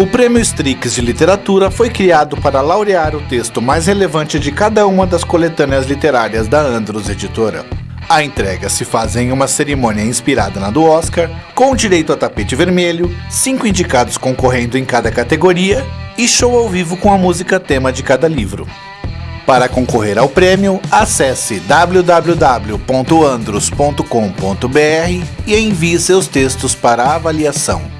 O Prêmio Strix de Literatura foi criado para laurear o texto mais relevante de cada uma das coletâneas literárias da Andros Editora. A entrega se faz em uma cerimônia inspirada na do Oscar, com direito a tapete vermelho, cinco indicados concorrendo em cada categoria e show ao vivo com a música tema de cada livro. Para concorrer ao prêmio, acesse www.andros.com.br e envie seus textos para avaliação.